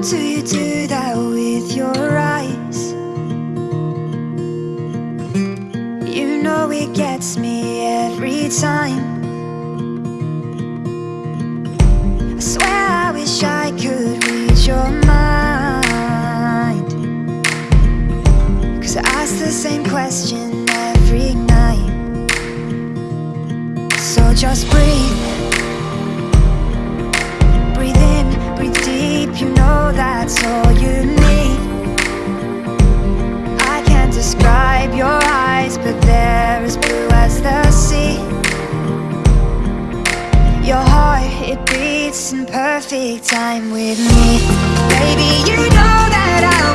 do you do that with your eyes? You know it gets me every time. I swear I wish I could read your mind. Cause I ask the same question every night. So just breathe. Breathe in, breathe deep, you know that's all you need. I can't describe your eyes, but they're as blue as the sea. Your heart, it beats in perfect time with me. Baby, you know that I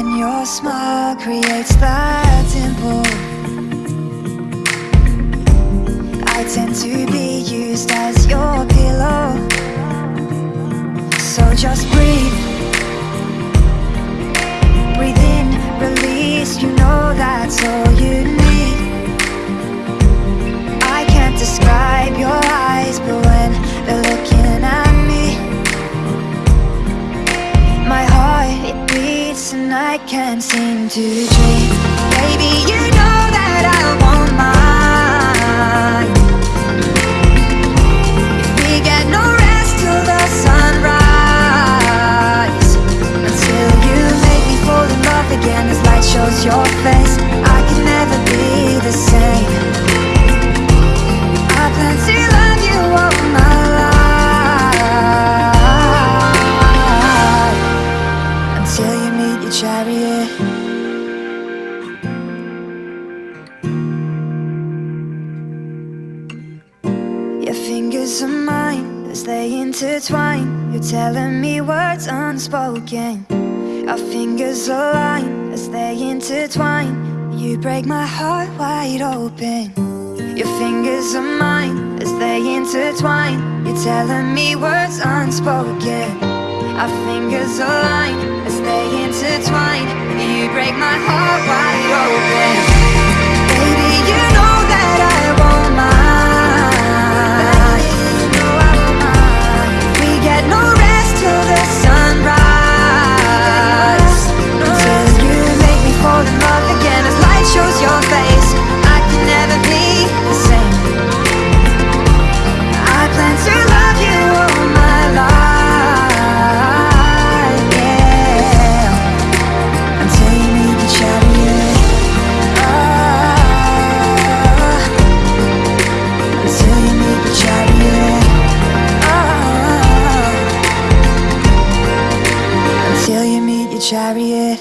And your smile creates that dimple, I tend to be used as your pillow. So just breathe. Breathe I can't seem to dream. Baby, you know that I want mine. If we get no rest till the sunrise, until you make me fall in love again as light shows your face, are mine as they intertwine. You're telling me words unspoken. Our fingers align as they intertwine. You break my heart wide open. Your fingers are mine as they intertwine. You're telling me words unspoken. Our fingers align as they intertwine. You break my heart wide open. chariot.